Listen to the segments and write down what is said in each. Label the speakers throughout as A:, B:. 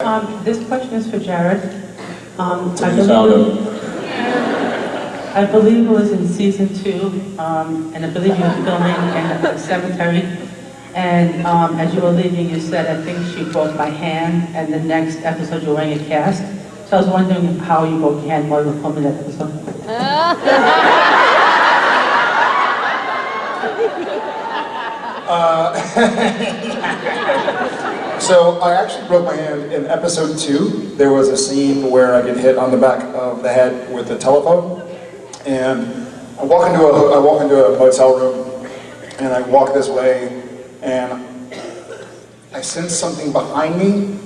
A: Um, this question is for Jared. Um, I
B: You found
A: believe. I believe it was in season two, um, and I believe you were filming in the cemetery. And, um, as you were leaving, you said, I think she broke my hand, and the next episode you're wearing a cast. So I was wondering how you broke your hand while you were filming that episode.
C: So I actually broke my hand in episode two. There was a scene where I get hit on the back of the head with a telephone, and I walk into a I walk into a motel room, and I walk this way, and I sense something behind me,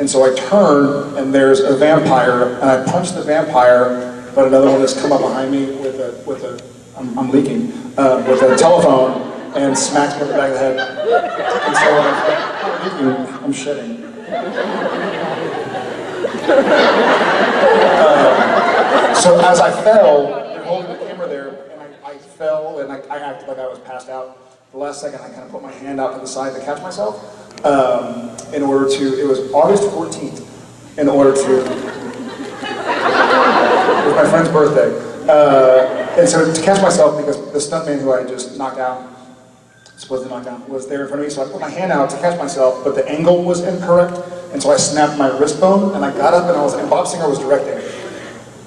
C: and so I turn, and there's a vampire, and I punch the vampire, but another one has come up behind me with a with a I'm, I'm leaking uh, with a telephone and smacks me in the back of the head. And so I'm, leaking, I'm shedding. Uh, so as I fell, they're holding the camera there, and I, I fell, and I, I acted like I was passed out. The last second, I kind of put my hand out to the side to catch myself, um, in order to. It was August 14th, in order to. It was my friend's birthday. Uh, and so to catch myself, because the stuntman who I just knocked out, supposed to knock down, was there in front of me, so I put my hand out to catch myself, but the angle was incorrect, and so I snapped my wrist bone, and I got up and I was, and Bob Singer was directing.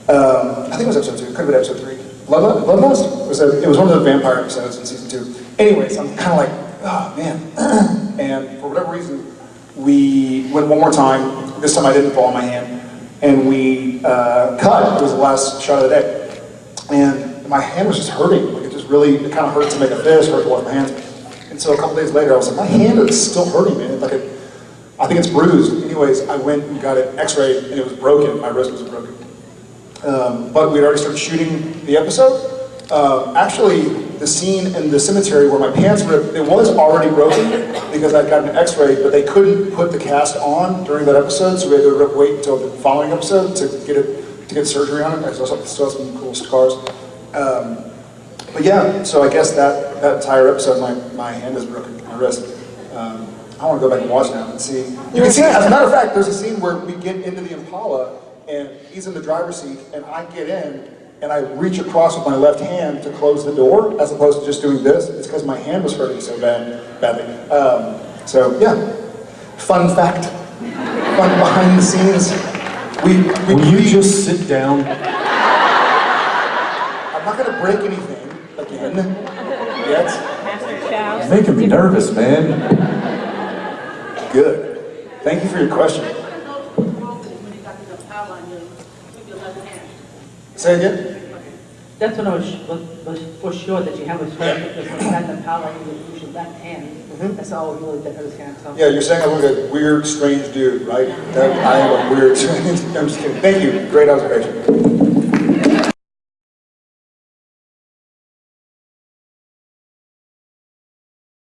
C: Um, I think it was episode two, could have been episode three. Bloodlust? Bloodlust? It was, a, it was one of the vampire episodes in season two. Anyways, I'm kind of like, oh man. and for whatever reason, we went one more time. This time I didn't fall on my hand. And we uh, cut. It was the last shot of the day. And my hand was just hurting. Like it just really, it kind of hurt to make a fish, hurt to wash my hands. And so a couple days later, I was like, my hand is still hurting, man. Like it, I think it's bruised. Anyways, I went and got it x-rayed, and it was broken. My wrist was broken. Um, but we'd already started shooting the episode. Uh, actually, the scene in the cemetery where my pants ripped, it was already broken because I'd gotten an x-ray, but they couldn't put the cast on during that episode, so we had to wait until the following episode to get it to get surgery on it. I still have, some cool scars. Um, but yeah, so I guess that, that entire episode, my, my hand is broken, my wrist. Um, I want to go back and watch now and see. You can see, as a matter of fact, there's a scene where we get into the Impala and he's in the driver's seat and I get in and I reach across with my left hand to close the door as opposed to just doing this. It's because my hand was hurting so bad, badly. Um, so yeah, fun fact, fun behind the scenes. We, we
B: Will you just sit down?
C: I'm not going to break anything again yet.
B: You're making me nervous, man.
C: Good. Thank you for your question. Say again?
A: That's what I was, was, was for sure that you have a sweat, because when you got the power, you use your left hand. Mm-hmm. That's all we really did, understand, so.
C: Yeah, you're saying I look like a weird, strange dude, right? That I am a weird, strange. I'm just kidding. Thank you. Great observation.